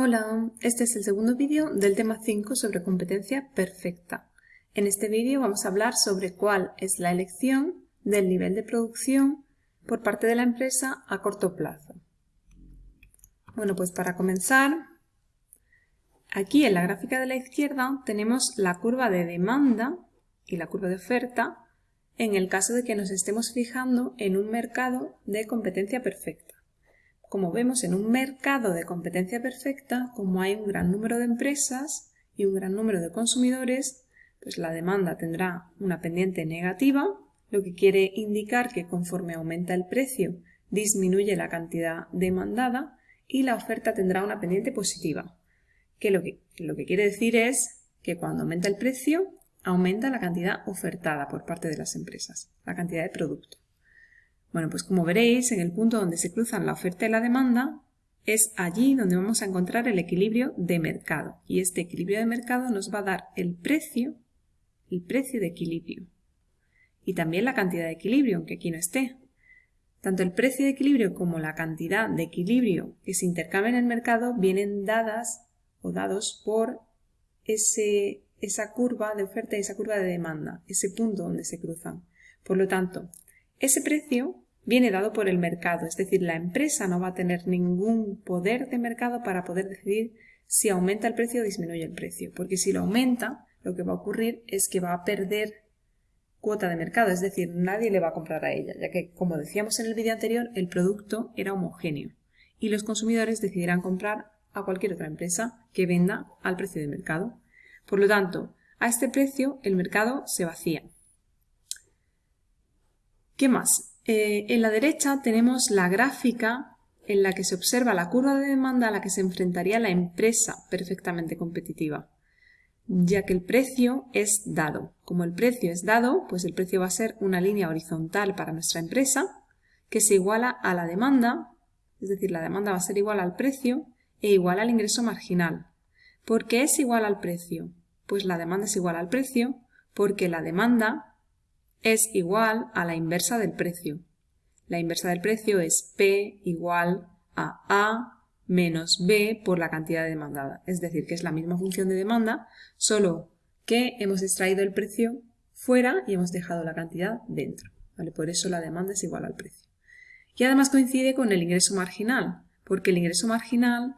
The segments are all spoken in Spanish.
Hola, este es el segundo vídeo del tema 5 sobre competencia perfecta. En este vídeo vamos a hablar sobre cuál es la elección del nivel de producción por parte de la empresa a corto plazo. Bueno, pues para comenzar, aquí en la gráfica de la izquierda tenemos la curva de demanda y la curva de oferta en el caso de que nos estemos fijando en un mercado de competencia perfecta. Como vemos en un mercado de competencia perfecta, como hay un gran número de empresas y un gran número de consumidores, pues la demanda tendrá una pendiente negativa, lo que quiere indicar que conforme aumenta el precio disminuye la cantidad demandada y la oferta tendrá una pendiente positiva, que lo que, lo que quiere decir es que cuando aumenta el precio aumenta la cantidad ofertada por parte de las empresas, la cantidad de producto. Bueno, pues como veréis, en el punto donde se cruzan la oferta y la demanda, es allí donde vamos a encontrar el equilibrio de mercado. Y este equilibrio de mercado nos va a dar el precio, el precio de equilibrio. Y también la cantidad de equilibrio, aunque aquí no esté. Tanto el precio de equilibrio como la cantidad de equilibrio que se intercambian en el mercado vienen dadas o dados por ese, esa curva de oferta y esa curva de demanda, ese punto donde se cruzan. Por lo tanto, ese precio viene dado por el mercado, es decir, la empresa no va a tener ningún poder de mercado para poder decidir si aumenta el precio o disminuye el precio, porque si lo aumenta, lo que va a ocurrir es que va a perder cuota de mercado, es decir, nadie le va a comprar a ella, ya que, como decíamos en el vídeo anterior, el producto era homogéneo y los consumidores decidirán comprar a cualquier otra empresa que venda al precio de mercado. Por lo tanto, a este precio el mercado se vacía. ¿Qué más? Eh, en la derecha tenemos la gráfica en la que se observa la curva de demanda a la que se enfrentaría la empresa perfectamente competitiva, ya que el precio es dado. Como el precio es dado, pues el precio va a ser una línea horizontal para nuestra empresa que se iguala a la demanda, es decir, la demanda va a ser igual al precio e igual al ingreso marginal. ¿Por qué es igual al precio? Pues la demanda es igual al precio porque la demanda es igual a la inversa del precio. La inversa del precio es P igual a A menos B por la cantidad demandada. Es decir, que es la misma función de demanda, solo que hemos extraído el precio fuera y hemos dejado la cantidad dentro. ¿vale? Por eso la demanda es igual al precio. Y además coincide con el ingreso marginal, porque el ingreso marginal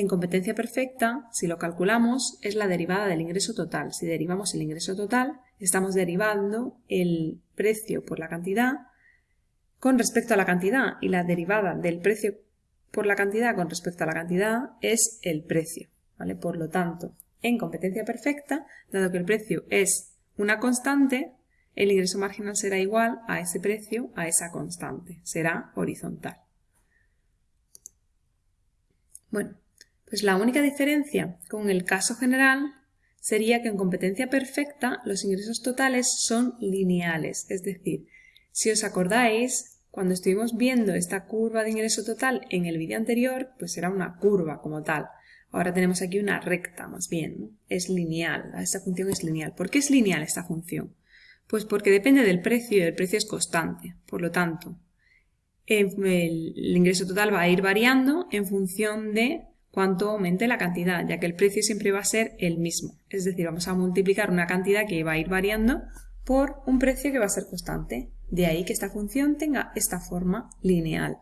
en competencia perfecta, si lo calculamos, es la derivada del ingreso total. Si derivamos el ingreso total, estamos derivando el precio por la cantidad con respecto a la cantidad y la derivada del precio por la cantidad con respecto a la cantidad es el precio. ¿vale? Por lo tanto, en competencia perfecta, dado que el precio es una constante, el ingreso marginal será igual a ese precio, a esa constante. Será horizontal. Bueno, pues la única diferencia con el caso general sería que en competencia perfecta los ingresos totales son lineales, es decir, si os acordáis, cuando estuvimos viendo esta curva de ingreso total en el vídeo anterior, pues era una curva como tal. Ahora tenemos aquí una recta, más bien, es lineal, esta función es lineal. ¿Por qué es lineal esta función? Pues porque depende del precio y el precio es constante. Por lo tanto, el ingreso total va a ir variando en función de cuánto aumente la cantidad, ya que el precio siempre va a ser el mismo. Es decir, vamos a multiplicar una cantidad que va a ir variando por un precio que va a ser constante. De ahí que esta función tenga esta forma lineal.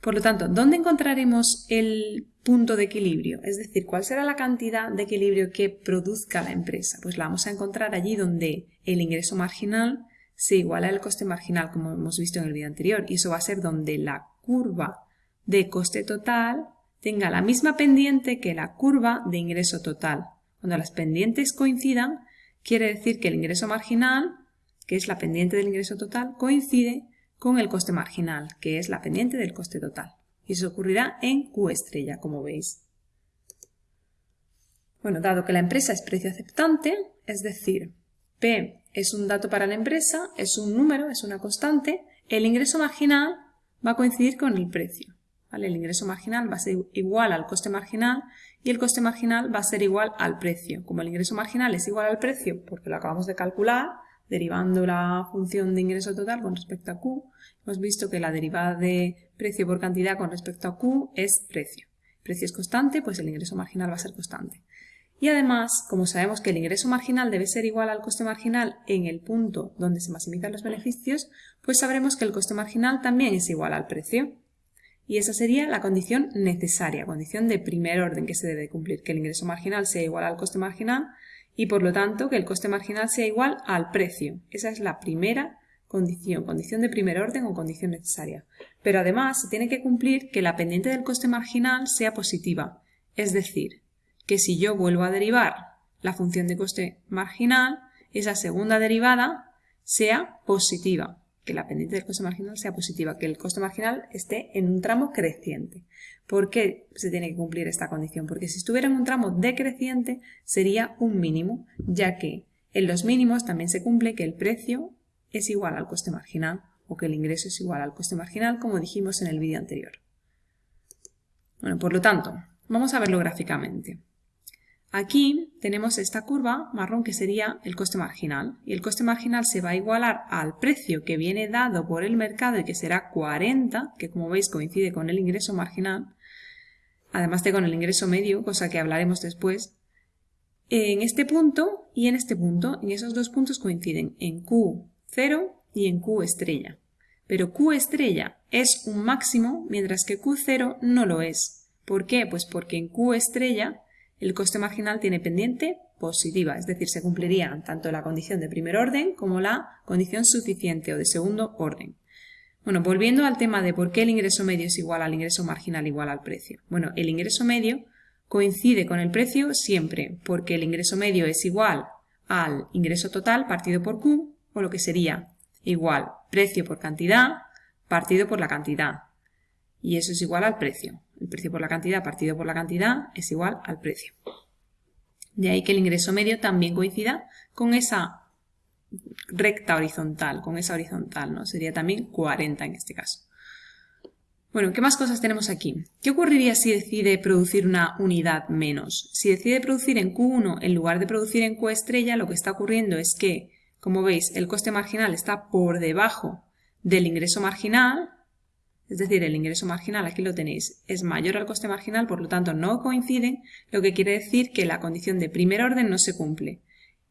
Por lo tanto, ¿dónde encontraremos el punto de equilibrio? Es decir, ¿cuál será la cantidad de equilibrio que produzca la empresa? Pues la vamos a encontrar allí donde el ingreso marginal se iguala al coste marginal, como hemos visto en el vídeo anterior, y eso va a ser donde la curva de coste total tenga la misma pendiente que la curva de ingreso total. Cuando las pendientes coincidan, quiere decir que el ingreso marginal, que es la pendiente del ingreso total, coincide con el coste marginal, que es la pendiente del coste total. Y eso ocurrirá en Q estrella, como veis. Bueno, dado que la empresa es precio aceptante, es decir, P es un dato para la empresa, es un número, es una constante, el ingreso marginal va a coincidir con el precio. El ingreso marginal va a ser igual al coste marginal y el coste marginal va a ser igual al precio. Como el ingreso marginal es igual al precio, porque lo acabamos de calcular, derivando la función de ingreso total con respecto a Q, hemos visto que la derivada de precio por cantidad con respecto a Q es precio. precio es constante, pues el ingreso marginal va a ser constante. Y además, como sabemos que el ingreso marginal debe ser igual al coste marginal en el punto donde se maximizan los beneficios, pues sabremos que el coste marginal también es igual al precio. Y esa sería la condición necesaria, condición de primer orden que se debe cumplir, que el ingreso marginal sea igual al coste marginal y por lo tanto que el coste marginal sea igual al precio. Esa es la primera condición, condición de primer orden o condición necesaria. Pero además se tiene que cumplir que la pendiente del coste marginal sea positiva, es decir, que si yo vuelvo a derivar la función de coste marginal, esa segunda derivada sea positiva, que la pendiente del coste marginal sea positiva, que el coste marginal esté en un tramo creciente. ¿Por qué se tiene que cumplir esta condición? Porque si estuviera en un tramo decreciente sería un mínimo, ya que en los mínimos también se cumple que el precio es igual al coste marginal o que el ingreso es igual al coste marginal, como dijimos en el vídeo anterior. Bueno, por lo tanto, vamos a verlo gráficamente. Aquí tenemos esta curva marrón que sería el coste marginal y el coste marginal se va a igualar al precio que viene dado por el mercado y que será 40, que como veis coincide con el ingreso marginal, además de con el ingreso medio, cosa que hablaremos después, en este punto y en este punto, en esos dos puntos coinciden en Q0 y en Q estrella. Pero Q estrella es un máximo, mientras que Q0 no lo es. ¿Por qué? Pues porque en Q estrella el coste marginal tiene pendiente positiva, es decir, se cumpliría tanto la condición de primer orden como la condición suficiente o de segundo orden. Bueno, volviendo al tema de por qué el ingreso medio es igual al ingreso marginal igual al precio. Bueno, el ingreso medio coincide con el precio siempre porque el ingreso medio es igual al ingreso total partido por Q o lo que sería igual precio por cantidad partido por la cantidad. Y eso es igual al precio. El precio por la cantidad partido por la cantidad es igual al precio. De ahí que el ingreso medio también coincida con esa recta horizontal, con esa horizontal, ¿no? Sería también 40 en este caso. Bueno, ¿qué más cosas tenemos aquí? ¿Qué ocurriría si decide producir una unidad menos? Si decide producir en Q1 en lugar de producir en Q estrella, lo que está ocurriendo es que, como veis, el coste marginal está por debajo del ingreso marginal, es decir, el ingreso marginal, aquí lo tenéis, es mayor al coste marginal, por lo tanto no coinciden, lo que quiere decir que la condición de primer orden no se cumple.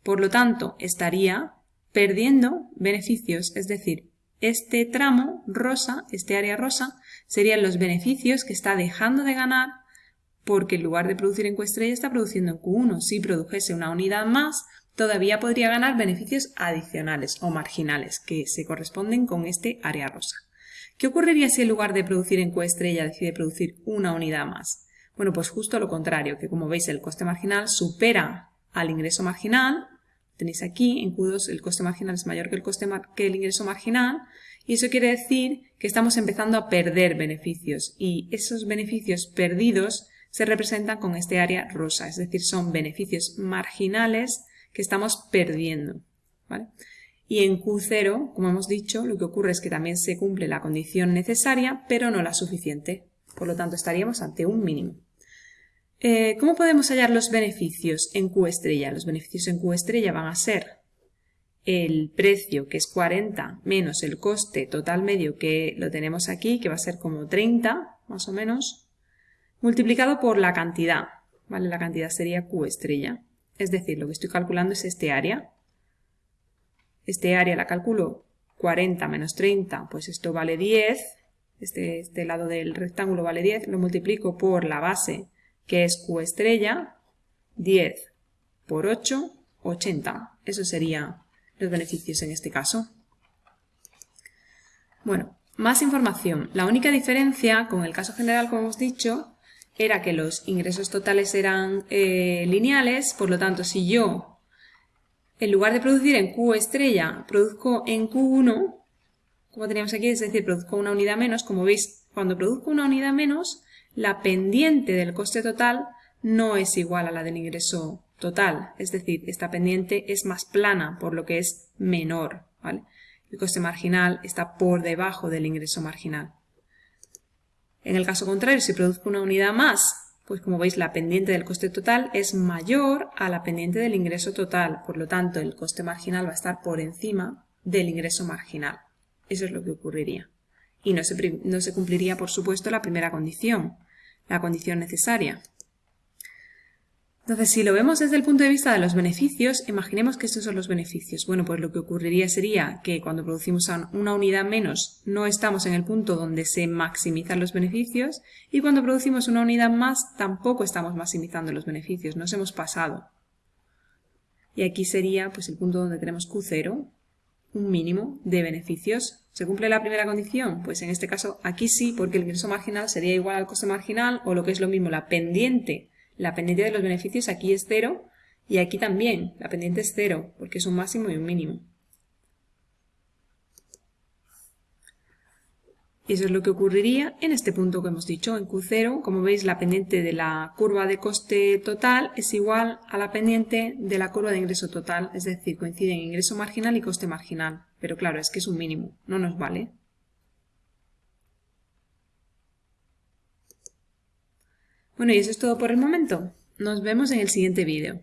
Por lo tanto, estaría perdiendo beneficios, es decir, este tramo rosa, este área rosa, serían los beneficios que está dejando de ganar porque en lugar de producir en Q estrella está produciendo en Q1. Si produjese una unidad más, todavía podría ganar beneficios adicionales o marginales que se corresponden con este área rosa. ¿Qué ocurriría si en lugar de producir en coestrella decide producir una unidad más? Bueno, pues justo lo contrario, que como veis el coste marginal supera al ingreso marginal. Tenéis aquí, en Q2 el coste marginal es mayor que el, coste que el ingreso marginal y eso quiere decir que estamos empezando a perder beneficios y esos beneficios perdidos se representan con este área rosa, es decir, son beneficios marginales que estamos perdiendo. ¿vale? Y en Q0, como hemos dicho, lo que ocurre es que también se cumple la condición necesaria, pero no la suficiente. Por lo tanto, estaríamos ante un mínimo. Eh, ¿Cómo podemos hallar los beneficios en Q estrella? Los beneficios en Q estrella van a ser el precio, que es 40, menos el coste total medio, que lo tenemos aquí, que va a ser como 30, más o menos, multiplicado por la cantidad. ¿vale? La cantidad sería Q estrella. Es decir, lo que estoy calculando es este área, este área la calculo 40 menos 30, pues esto vale 10, este, este lado del rectángulo vale 10, lo multiplico por la base que es Q estrella, 10 por 8, 80. Eso serían los beneficios en este caso. Bueno, más información. La única diferencia con el caso general, como hemos dicho, era que los ingresos totales eran eh, lineales, por lo tanto, si yo en lugar de producir en Q estrella, produzco en Q1, como teníamos aquí, es decir, produzco una unidad menos. Como veis, cuando produzco una unidad menos, la pendiente del coste total no es igual a la del ingreso total. Es decir, esta pendiente es más plana, por lo que es menor. El coste marginal está por debajo del ingreso marginal. En el caso contrario, si produzco una unidad más, pues como veis la pendiente del coste total es mayor a la pendiente del ingreso total, por lo tanto el coste marginal va a estar por encima del ingreso marginal. Eso es lo que ocurriría. Y no se, no se cumpliría, por supuesto, la primera condición. la condición necesaria. Entonces, si lo vemos desde el punto de vista de los beneficios, imaginemos que estos son los beneficios. Bueno, pues lo que ocurriría sería que cuando producimos una unidad menos no estamos en el punto donde se maximizan los beneficios y cuando producimos una unidad más tampoco estamos maximizando los beneficios, nos hemos pasado. Y aquí sería pues, el punto donde tenemos Q0, un mínimo de beneficios. ¿Se cumple la primera condición? Pues en este caso aquí sí, porque el ingreso marginal sería igual al coste marginal o lo que es lo mismo, la pendiente la pendiente de los beneficios aquí es cero y aquí también, la pendiente es cero, porque es un máximo y un mínimo. Y eso es lo que ocurriría en este punto que hemos dicho, en Q0. Como veis, la pendiente de la curva de coste total es igual a la pendiente de la curva de ingreso total, es decir, coinciden ingreso marginal y coste marginal. Pero claro, es que es un mínimo, no nos vale. Bueno, y eso es todo por el momento. Nos vemos en el siguiente vídeo.